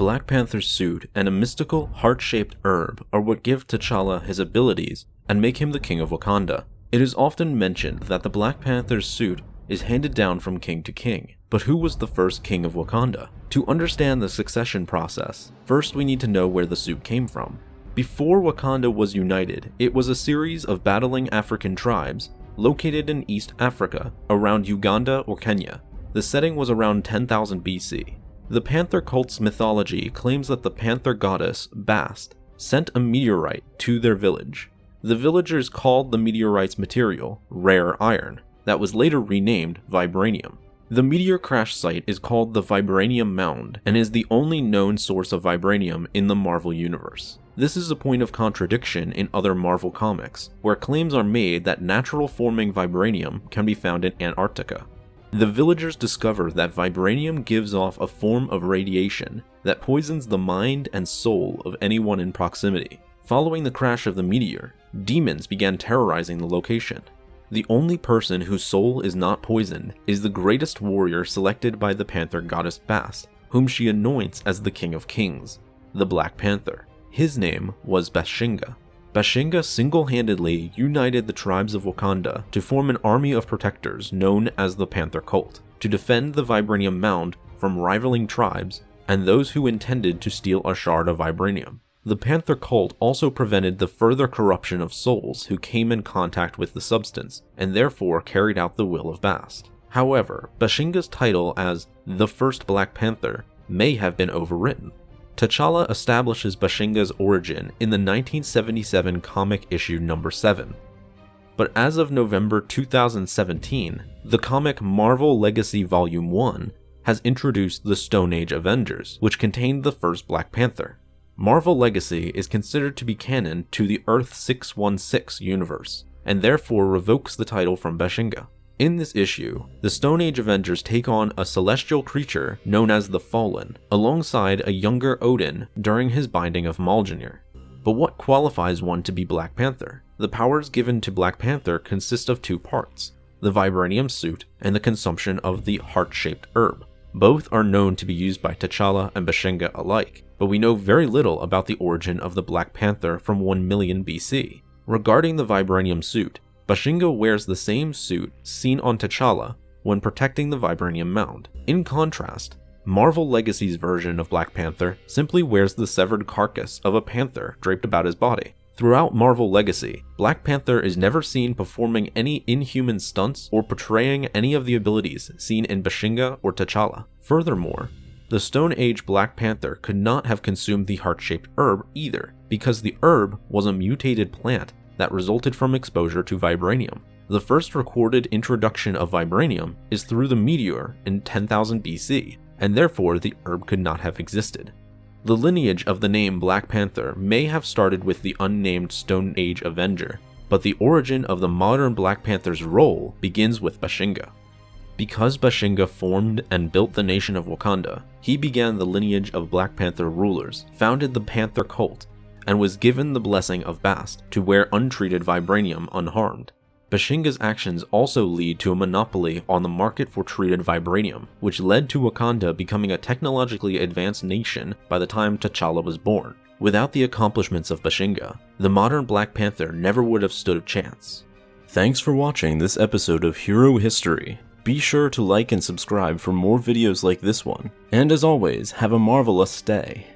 Black Panther's suit and a mystical, heart-shaped herb are what give T'Challa his abilities and make him the king of Wakanda. It is often mentioned that the Black Panther's suit is handed down from king to king. But who was the first king of Wakanda? To understand the succession process, first we need to know where the suit came from. Before Wakanda was united, it was a series of battling African tribes located in East Africa, around Uganda or Kenya. The setting was around 10,000 BC. The Panther cult's mythology claims that the Panther goddess, Bast, sent a meteorite to their village. The villagers called the meteorite's material rare iron, that was later renamed vibranium. The meteor crash site is called the Vibranium Mound and is the only known source of vibranium in the Marvel Universe. This is a point of contradiction in other Marvel comics, where claims are made that natural forming vibranium can be found in Antarctica. The villagers discover that vibranium gives off a form of radiation that poisons the mind and soul of anyone in proximity. Following the crash of the meteor, demons began terrorizing the location. The only person whose soul is not poisoned is the greatest warrior selected by the Panther goddess Bast, whom she anoints as the King of Kings, the Black Panther. His name was Bashenga. Bashenga single-handedly united the tribes of Wakanda to form an army of protectors known as the Panther Cult, to defend the Vibranium Mound from rivaling tribes and those who intended to steal a shard of Vibranium. The Panther Cult also prevented the further corruption of souls who came in contact with the substance, and therefore carried out the will of Bast. However, Bashenga's title as the First Black Panther may have been overwritten. T'Challa establishes Bashenga's origin in the 1977 comic issue number 7. But as of November 2017, the comic Marvel Legacy Volume 1 has introduced the Stone Age Avengers, which contained the first Black Panther. Marvel Legacy is considered to be canon to the Earth 616 universe, and therefore revokes the title from Bashenga. In this issue, the Stone Age Avengers take on a celestial creature known as the Fallen, alongside a younger Odin during his binding of Mjolnir. But what qualifies one to be Black Panther? The powers given to Black Panther consist of two parts, the vibranium suit and the consumption of the heart-shaped herb. Both are known to be used by T'Challa and Bashenga alike, but we know very little about the origin of the Black Panther from 1 million BC. Regarding the vibranium suit, Bashenga wears the same suit seen on T'Challa when protecting the Vibranium Mound. In contrast, Marvel Legacy's version of Black Panther simply wears the severed carcass of a panther draped about his body. Throughout Marvel Legacy, Black Panther is never seen performing any inhuman stunts or portraying any of the abilities seen in Bashenga or T'Challa. Furthermore, the Stone Age Black Panther could not have consumed the heart-shaped herb either, because the herb was a mutated plant that resulted from exposure to vibranium. The first recorded introduction of vibranium is through the meteor in 10,000 BC, and therefore the herb could not have existed. The lineage of the name Black Panther may have started with the unnamed Stone Age Avenger, but the origin of the modern Black Panther's role begins with Bashenga. Because Bashenga formed and built the nation of Wakanda, he began the lineage of Black Panther rulers, founded the Panther cult, and was given the blessing of Bast to wear untreated vibranium unharmed. Bashenga's actions also lead to a monopoly on the market for treated vibranium, which led to Wakanda becoming a technologically advanced nation by the time T'Challa was born. Without the accomplishments of Bashenga, the modern Black Panther never would have stood a chance. Thanks for watching this episode of Hero History. Be sure to like and subscribe for more videos like this one, and as always, have a marvelous day.